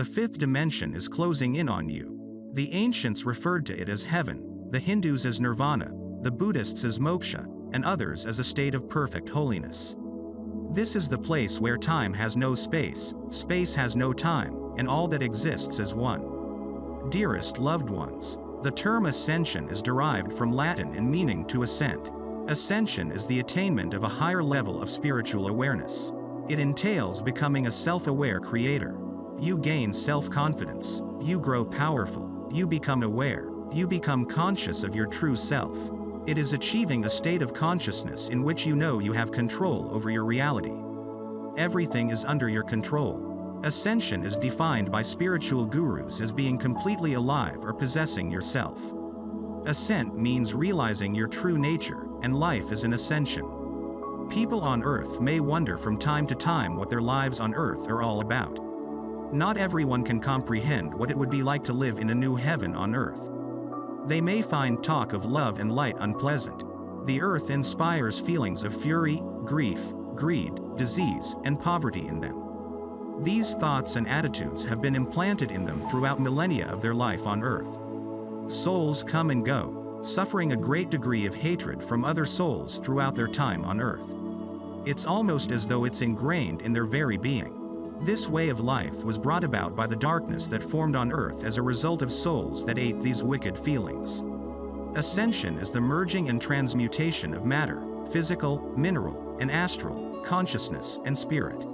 The fifth dimension is closing in on you. The ancients referred to it as heaven, the Hindus as nirvana, the Buddhists as moksha, and others as a state of perfect holiness. This is the place where time has no space, space has no time, and all that exists is one. Dearest loved ones, the term ascension is derived from Latin and meaning to ascent. Ascension is the attainment of a higher level of spiritual awareness. It entails becoming a self-aware creator. You gain self-confidence, you grow powerful, you become aware, you become conscious of your true self. It is achieving a state of consciousness in which you know you have control over your reality. Everything is under your control. Ascension is defined by spiritual gurus as being completely alive or possessing yourself. Ascent means realizing your true nature, and life is an ascension. People on Earth may wonder from time to time what their lives on Earth are all about. Not everyone can comprehend what it would be like to live in a new heaven on Earth. They may find talk of love and light unpleasant. The Earth inspires feelings of fury, grief, greed, disease, and poverty in them. These thoughts and attitudes have been implanted in them throughout millennia of their life on Earth. Souls come and go, suffering a great degree of hatred from other souls throughout their time on Earth. It's almost as though it's ingrained in their very being. This way of life was brought about by the darkness that formed on earth as a result of souls that ate these wicked feelings. Ascension is the merging and transmutation of matter, physical, mineral, and astral, consciousness, and spirit.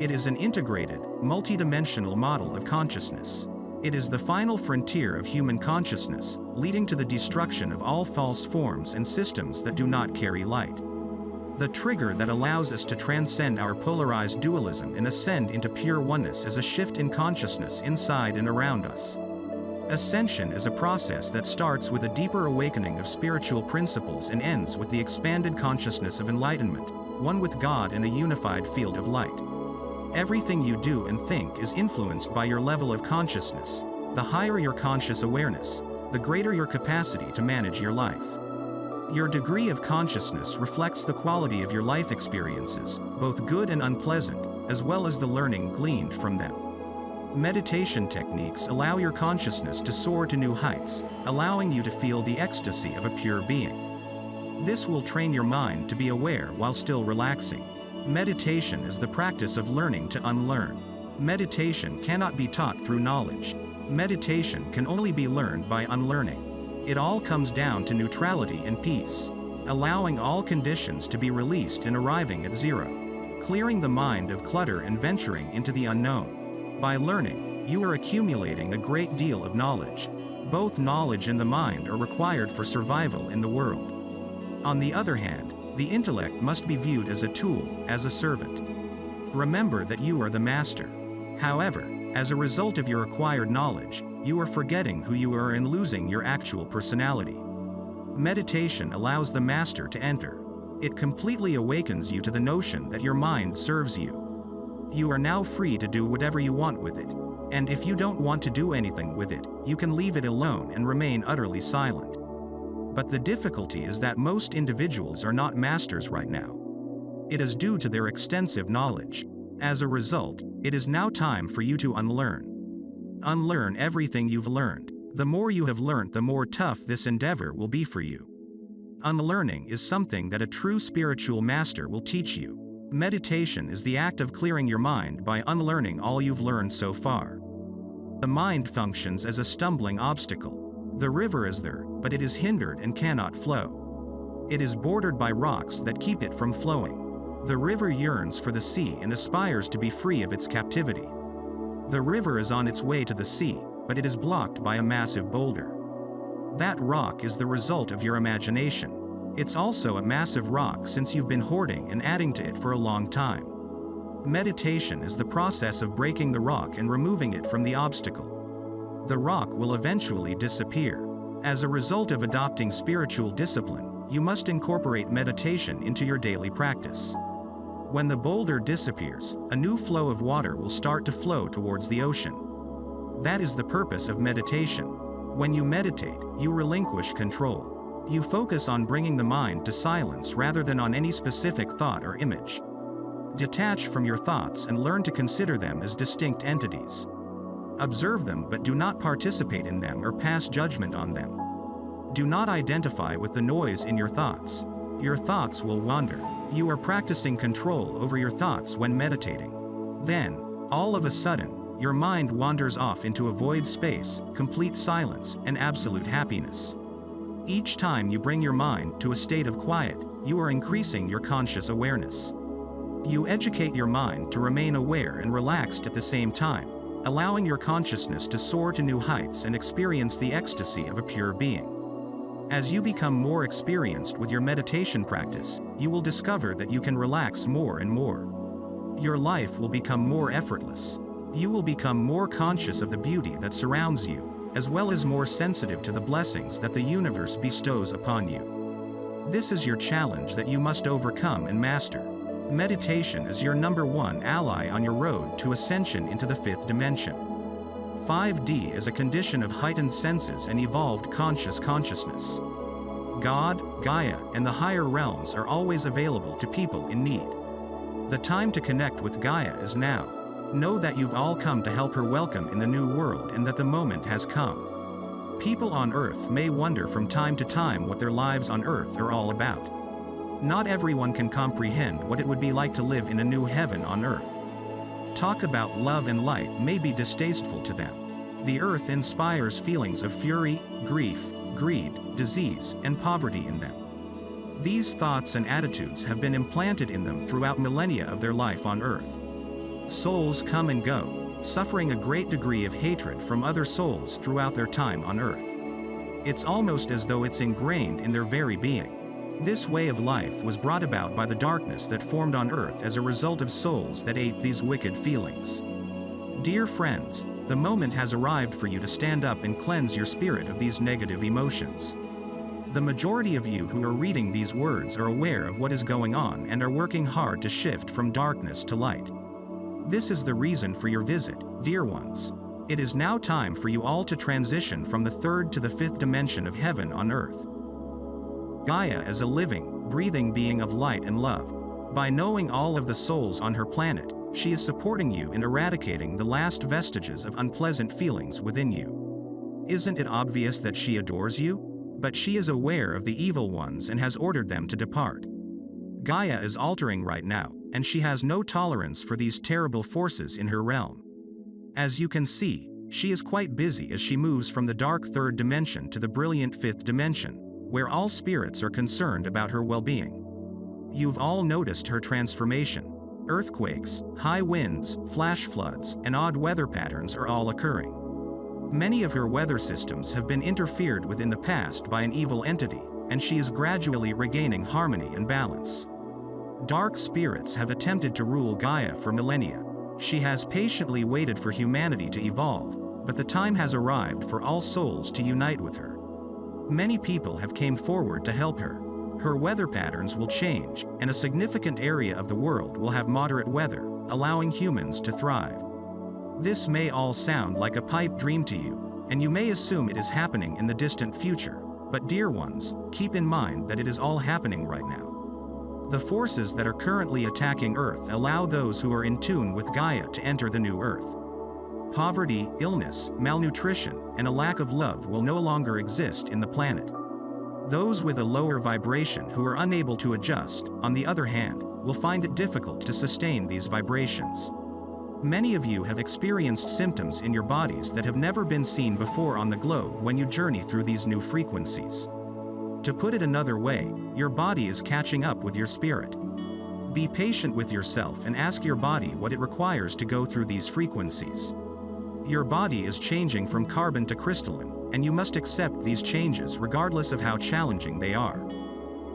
It is an integrated, multidimensional model of consciousness. It is the final frontier of human consciousness, leading to the destruction of all false forms and systems that do not carry light. The trigger that allows us to transcend our polarized dualism and ascend into pure oneness is a shift in consciousness inside and around us. Ascension is a process that starts with a deeper awakening of spiritual principles and ends with the expanded consciousness of enlightenment, one with God in a unified field of light. Everything you do and think is influenced by your level of consciousness. The higher your conscious awareness, the greater your capacity to manage your life. Your degree of consciousness reflects the quality of your life experiences, both good and unpleasant, as well as the learning gleaned from them. Meditation techniques allow your consciousness to soar to new heights, allowing you to feel the ecstasy of a pure being. This will train your mind to be aware while still relaxing. Meditation is the practice of learning to unlearn. Meditation cannot be taught through knowledge. Meditation can only be learned by unlearning. It all comes down to neutrality and peace, allowing all conditions to be released and arriving at zero, clearing the mind of clutter and venturing into the unknown. By learning, you are accumulating a great deal of knowledge. Both knowledge and the mind are required for survival in the world. On the other hand, the intellect must be viewed as a tool, as a servant. Remember that you are the master. However, as a result of your acquired knowledge, you are forgetting who you are and losing your actual personality. Meditation allows the master to enter. It completely awakens you to the notion that your mind serves you. You are now free to do whatever you want with it. And if you don't want to do anything with it, you can leave it alone and remain utterly silent. But the difficulty is that most individuals are not masters right now. It is due to their extensive knowledge. As a result, it is now time for you to unlearn unlearn everything you've learned. The more you have learned the more tough this endeavor will be for you. Unlearning is something that a true spiritual master will teach you. Meditation is the act of clearing your mind by unlearning all you've learned so far. The mind functions as a stumbling obstacle. The river is there, but it is hindered and cannot flow. It is bordered by rocks that keep it from flowing. The river yearns for the sea and aspires to be free of its captivity. The river is on its way to the sea, but it is blocked by a massive boulder. That rock is the result of your imagination. It's also a massive rock since you've been hoarding and adding to it for a long time. Meditation is the process of breaking the rock and removing it from the obstacle. The rock will eventually disappear. As a result of adopting spiritual discipline, you must incorporate meditation into your daily practice. When the boulder disappears, a new flow of water will start to flow towards the ocean. That is the purpose of meditation. When you meditate, you relinquish control. You focus on bringing the mind to silence rather than on any specific thought or image. Detach from your thoughts and learn to consider them as distinct entities. Observe them but do not participate in them or pass judgment on them. Do not identify with the noise in your thoughts. Your thoughts will wander. You are practicing control over your thoughts when meditating. Then, all of a sudden, your mind wanders off into a void space, complete silence, and absolute happiness. Each time you bring your mind to a state of quiet, you are increasing your conscious awareness. You educate your mind to remain aware and relaxed at the same time, allowing your consciousness to soar to new heights and experience the ecstasy of a pure being. As you become more experienced with your meditation practice, you will discover that you can relax more and more. Your life will become more effortless. You will become more conscious of the beauty that surrounds you, as well as more sensitive to the blessings that the universe bestows upon you. This is your challenge that you must overcome and master. Meditation is your number one ally on your road to ascension into the fifth dimension. 5D is a condition of heightened senses and evolved conscious consciousness. God, Gaia, and the higher realms are always available to people in need. The time to connect with Gaia is now. Know that you've all come to help her welcome in the new world and that the moment has come. People on Earth may wonder from time to time what their lives on Earth are all about. Not everyone can comprehend what it would be like to live in a new heaven on Earth. Talk about love and light may be distasteful to them. The Earth inspires feelings of fury, grief, greed, disease, and poverty in them. These thoughts and attitudes have been implanted in them throughout millennia of their life on Earth. Souls come and go, suffering a great degree of hatred from other souls throughout their time on Earth. It's almost as though it's ingrained in their very being. This way of life was brought about by the darkness that formed on Earth as a result of souls that ate these wicked feelings. Dear friends, the moment has arrived for you to stand up and cleanse your spirit of these negative emotions. The majority of you who are reading these words are aware of what is going on and are working hard to shift from darkness to light. This is the reason for your visit, dear ones. It is now time for you all to transition from the third to the fifth dimension of heaven on earth. Gaia is a living, breathing being of light and love. By knowing all of the souls on her planet, she is supporting you in eradicating the last vestiges of unpleasant feelings within you. Isn't it obvious that she adores you? But she is aware of the evil ones and has ordered them to depart. Gaia is altering right now, and she has no tolerance for these terrible forces in her realm. As you can see, she is quite busy as she moves from the dark third dimension to the brilliant fifth dimension, where all spirits are concerned about her well-being. You've all noticed her transformation. Earthquakes, high winds, flash floods, and odd weather patterns are all occurring. Many of her weather systems have been interfered with in the past by an evil entity, and she is gradually regaining harmony and balance. Dark spirits have attempted to rule Gaia for millennia. She has patiently waited for humanity to evolve, but the time has arrived for all souls to unite with her. Many people have came forward to help her. Her weather patterns will change, and a significant area of the world will have moderate weather, allowing humans to thrive. This may all sound like a pipe dream to you, and you may assume it is happening in the distant future, but dear ones, keep in mind that it is all happening right now. The forces that are currently attacking Earth allow those who are in tune with Gaia to enter the new Earth. Poverty, illness, malnutrition, and a lack of love will no longer exist in the planet. Those with a lower vibration who are unable to adjust, on the other hand, will find it difficult to sustain these vibrations. Many of you have experienced symptoms in your bodies that have never been seen before on the globe when you journey through these new frequencies. To put it another way, your body is catching up with your spirit. Be patient with yourself and ask your body what it requires to go through these frequencies. Your body is changing from carbon to crystalline, and you must accept these changes regardless of how challenging they are.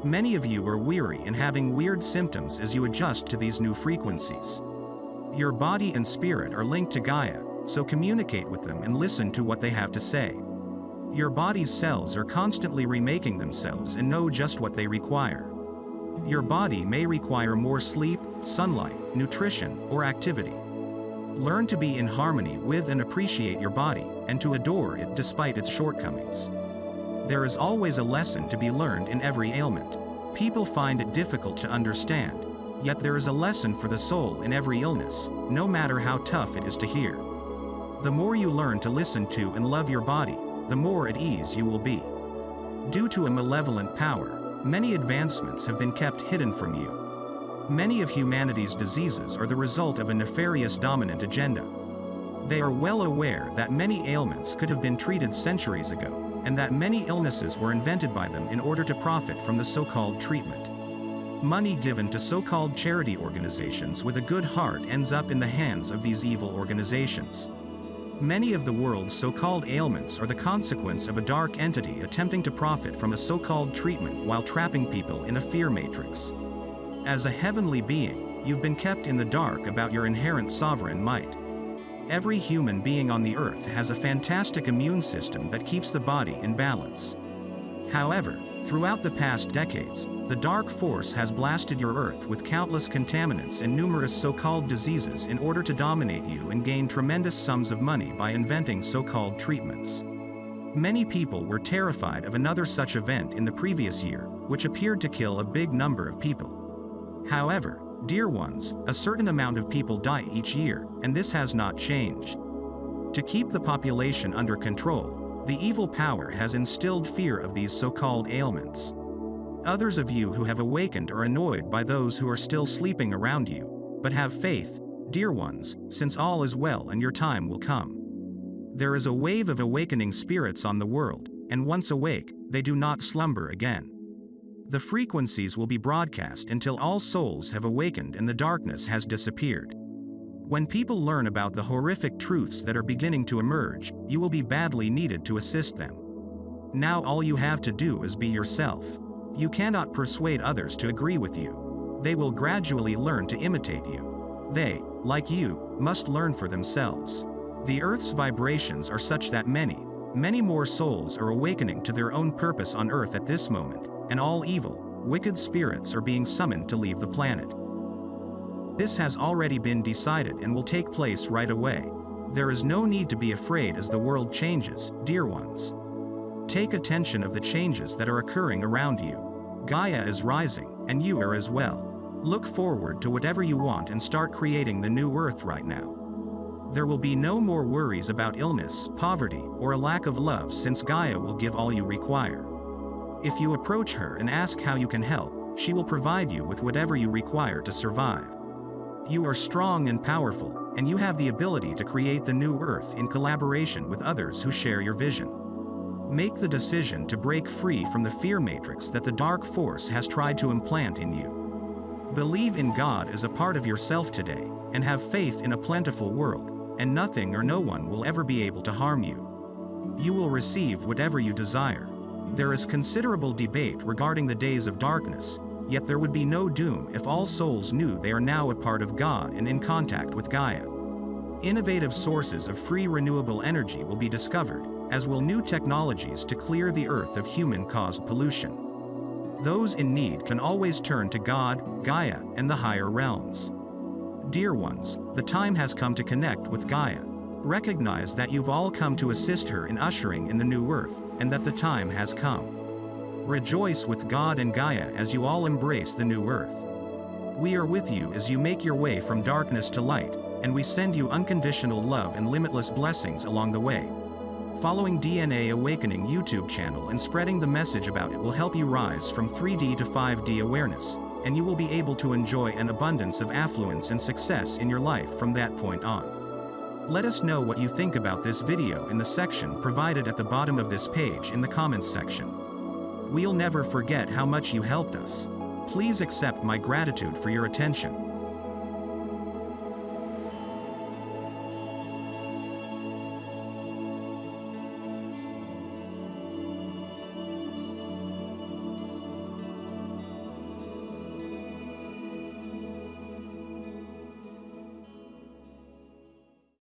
Many of you are weary and having weird symptoms as you adjust to these new frequencies. Your body and spirit are linked to Gaia, so communicate with them and listen to what they have to say. Your body's cells are constantly remaking themselves and know just what they require. Your body may require more sleep, sunlight, nutrition, or activity. Learn to be in harmony with and appreciate your body, and to adore it despite its shortcomings. There is always a lesson to be learned in every ailment. People find it difficult to understand, yet there is a lesson for the soul in every illness, no matter how tough it is to hear. The more you learn to listen to and love your body, the more at ease you will be. Due to a malevolent power, many advancements have been kept hidden from you. Many of humanity's diseases are the result of a nefarious dominant agenda. They are well aware that many ailments could have been treated centuries ago, and that many illnesses were invented by them in order to profit from the so-called treatment. Money given to so-called charity organizations with a good heart ends up in the hands of these evil organizations. Many of the world's so-called ailments are the consequence of a dark entity attempting to profit from a so-called treatment while trapping people in a fear matrix. As a heavenly being, you've been kept in the dark about your inherent sovereign might. Every human being on the earth has a fantastic immune system that keeps the body in balance. However, throughout the past decades, the dark force has blasted your earth with countless contaminants and numerous so-called diseases in order to dominate you and gain tremendous sums of money by inventing so-called treatments. Many people were terrified of another such event in the previous year, which appeared to kill a big number of people. However, Dear ones, a certain amount of people die each year, and this has not changed. To keep the population under control, the evil power has instilled fear of these so-called ailments. Others of you who have awakened are annoyed by those who are still sleeping around you, but have faith, dear ones, since all is well and your time will come. There is a wave of awakening spirits on the world, and once awake, they do not slumber again. The frequencies will be broadcast until all souls have awakened and the darkness has disappeared. When people learn about the horrific truths that are beginning to emerge, you will be badly needed to assist them. Now all you have to do is be yourself. You cannot persuade others to agree with you. They will gradually learn to imitate you. They, like you, must learn for themselves. The Earth's vibrations are such that many, many more souls are awakening to their own purpose on Earth at this moment, and all evil, wicked spirits are being summoned to leave the planet. This has already been decided and will take place right away. There is no need to be afraid as the world changes, dear ones. Take attention of the changes that are occurring around you. Gaia is rising, and you are as well. Look forward to whatever you want and start creating the new earth right now. There will be no more worries about illness, poverty, or a lack of love since Gaia will give all you require. If you approach her and ask how you can help, she will provide you with whatever you require to survive. You are strong and powerful, and you have the ability to create the new Earth in collaboration with others who share your vision. Make the decision to break free from the fear matrix that the dark force has tried to implant in you. Believe in God as a part of yourself today, and have faith in a plentiful world, and nothing or no one will ever be able to harm you. You will receive whatever you desire. There is considerable debate regarding the days of darkness, yet there would be no doom if all souls knew they are now a part of God and in contact with Gaia. Innovative sources of free renewable energy will be discovered, as will new technologies to clear the earth of human-caused pollution. Those in need can always turn to God, Gaia, and the higher realms. Dear ones, the time has come to connect with Gaia. Recognize that you've all come to assist her in ushering in the new earth, and that the time has come. Rejoice with God and Gaia as you all embrace the new earth. We are with you as you make your way from darkness to light, and we send you unconditional love and limitless blessings along the way. Following DNA Awakening YouTube channel and spreading the message about it will help you rise from 3D to 5D awareness, and you will be able to enjoy an abundance of affluence and success in your life from that point on. Let us know what you think about this video in the section provided at the bottom of this page in the comments section. We'll never forget how much you helped us. Please accept my gratitude for your attention.